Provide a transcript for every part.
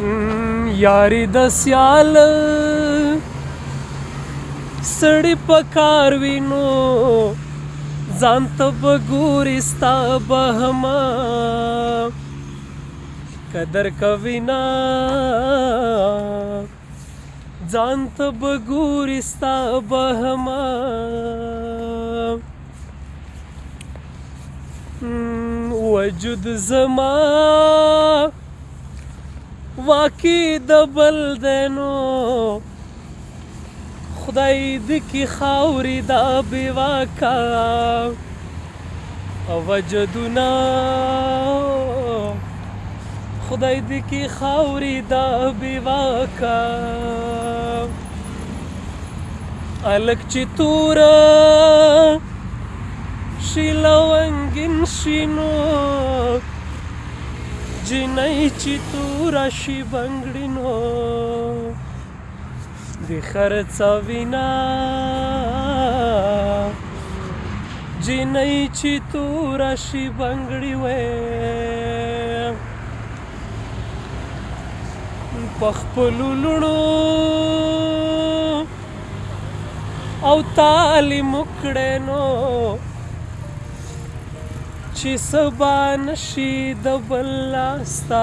یاری د سیال، سړی پکار وینو. ځان ته بګوري ستا بهما قدر کوي نه ځان ته بګوري ستا بهما وجود زما. واقع د بل دینو۔ خدای دې کی خاوري دا بی بیواکا وجدنا خدای دې کی خاوري دا بی بیواکا الک چې تور شیلونګین شینو۔ جنای چې تورا شي بنگړینو د خرڅوینا جنای چې تورا شي بنگړی وې پخپلو لړو او تعلیم کړه نو چې سبا نشي د بلاستا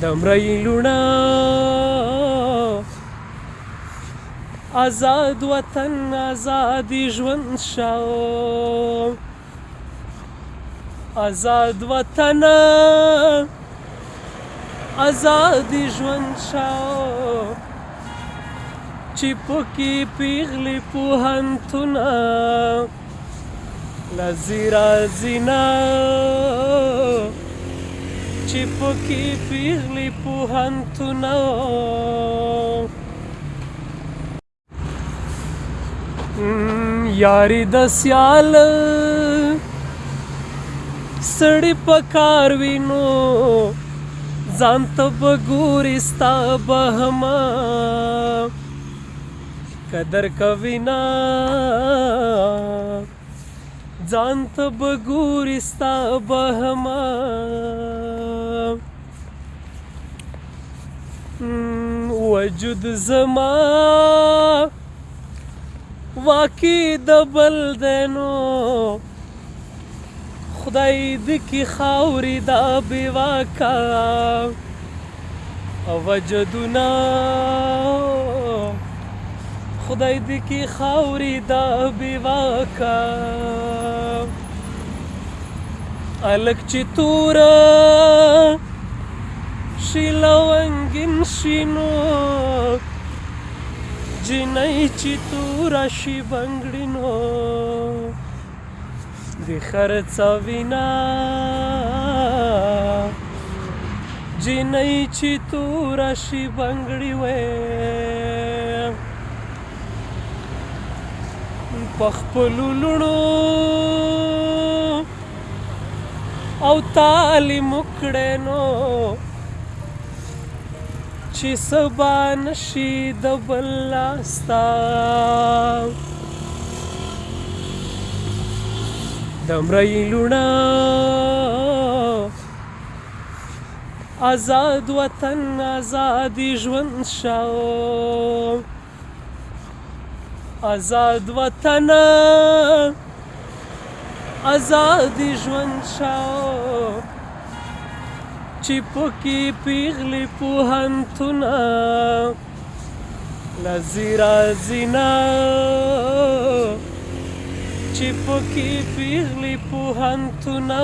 د مړی لونا. آزاد وطن آزاد ژوند شاو. آزاد وطن آزاد ژوند شاو. چې پکې پیغلې پوهنتونه لزیرا زینا چې پکې پیغلې پوهنتونه یاری د سیال سړی پکار وینو ځان ته بګوري ستا بهما قدر کوي نه ځان ته وجود زما۔ واقع د بل دینو۔ خدای دې کی خاوري دا بیواکا وجدنا۔ خدای دې کی خاوري دا بیواکا الک چې تور شیلونګین شینو جنای چې تور شي بنگړینو د خرڅوینا جنای چې تور شي بنگړی وې. پخپلو لړو او تعلیم کړه نو چې سبا نشي د بلاستا د مړی لونا آزاد وطن آزاد ژوند شاو. آزاد وطن آزاد ژوند شاو چې پکې پیغلې پوهنتونه لزیرا زینا چې پکې پیغلې پوهنتونه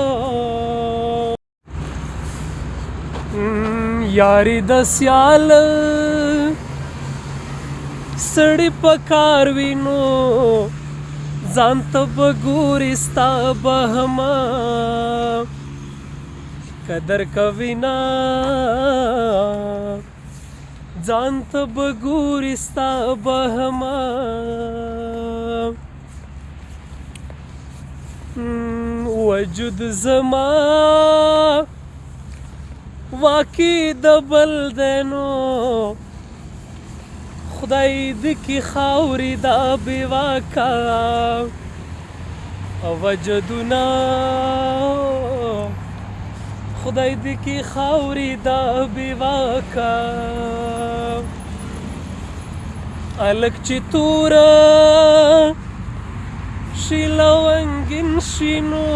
یاری د سیال سړی پکار وینو ځان ته بګوري ستا بهما قدر کوي نه ځان ته بګوري ستا بهما وجود زما۔ واقع د بل دینو۔ خدای دې کی خاوري دا بیواکا. وجدنا خدای دې کې خاورې دا بیواکا. الک چې تورا. شي لونګین شینو.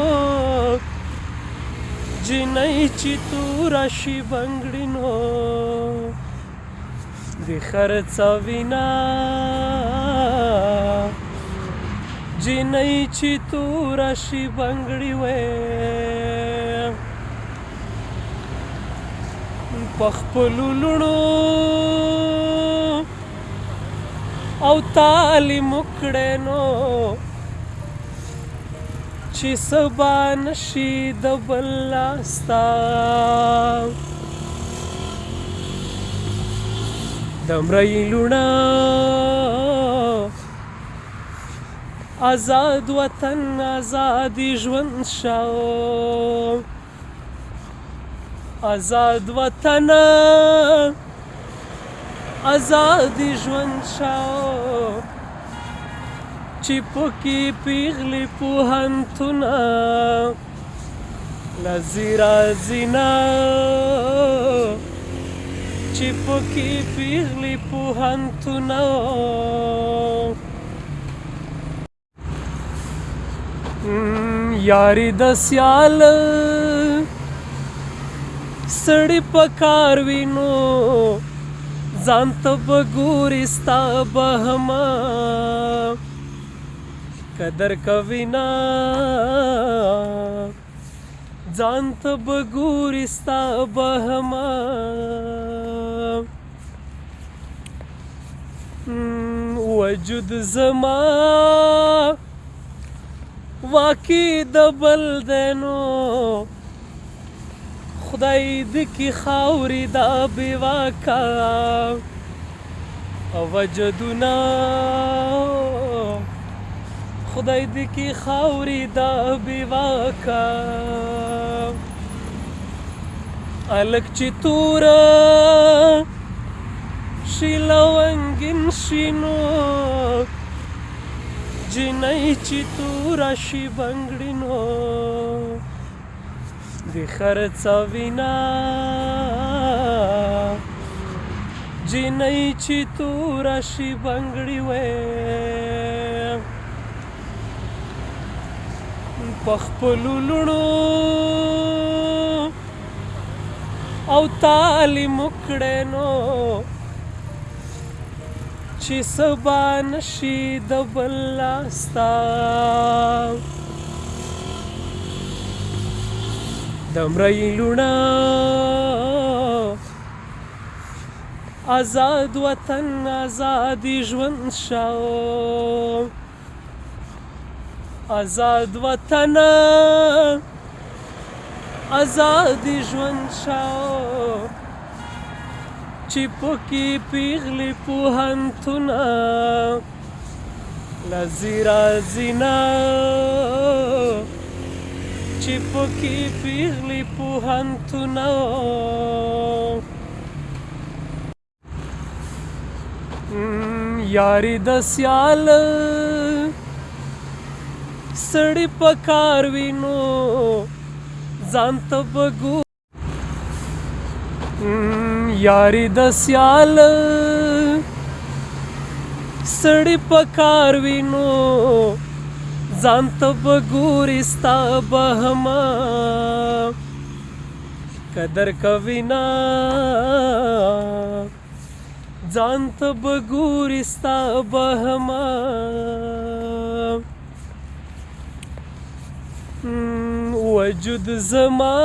جنۍ چې تورا شي بنګړینو د خرڅوینا جنۍ چې تورا شي بنګړی وې پخپلو لونو او تعلیم کړه نو چې سبا نشي د بلاستا دمرای لونا آزاد وطن آزادی ژوند شاو آزاد وطن آزادی ژوند شاو چې پکې پیغلی پوهنتونه لزیرا زینا چې پکې پیغلی پوهنتونه یاری د سیال سړی پکار وینو ځان ته بګوري ستا بهما قدر کوینا ځان ته بګوري ستا بهما وجود زما واقع د بل دینو. خدای دې کی خاوري دا بیواکا او وجدنا خدای دې کی خاوري دا بیواکا الک چې تورا شي لونګین شینو جنۍ چې تورا شي بنګړینو د خرڅوینا جنۍ چې تورا شي بنګړی وې پخپلو لونو او تعلیم کړه نو چې سبا نشي د بلاستا دمرای لونا۔ آزاد وطن، آزادی ژوند شاو۔ آزاد وطن، آزادی ژوند شاو۔ چې پکې پیغلی پوهنتونه لزیرا زینا چې پکې پیغلی پوهنتونه یاری د سیال سړی پکار وینو ځان ته بګو یاری د سیال سړی پکار وینو ځان ته بګوري ستا بهما قدر کوینا ځان ته بګوري ستا بهما وجود زما۔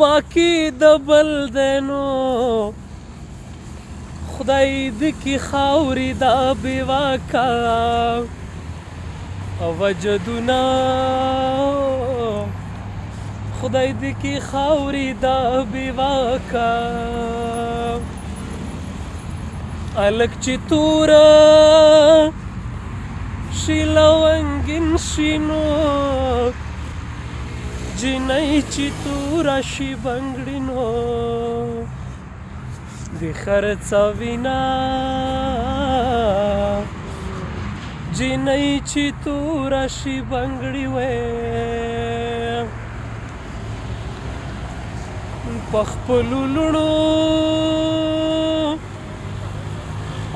واقع د بل دینو۔ خدای دې کی خاوري دا بیواکا او وجدنا خدای دې کی خاوري دا بیواکا الک چې تورا۔ شي شینو۔ جنۍ چې تورا شي بنګړینو د خرڅوینا جنۍ چې تورا شي بنګړی وې پخپلو لونو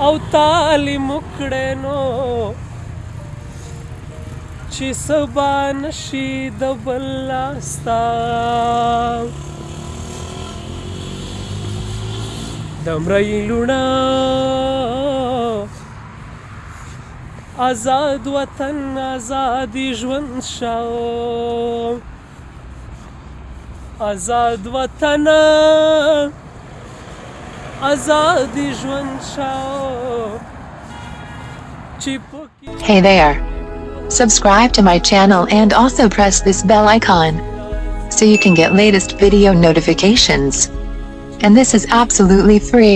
او تعلیم کړه نو چې سبا نشي د بل بلاستا دمرای لونا. آزاد وطن، آزادی ژوند شاو. آزاد وطن، آزادی ژوند شاو. چې پکې Hey there. Subscribe to my channel and also press this bell icon so you can get latest video notifications. And this is absolutely free.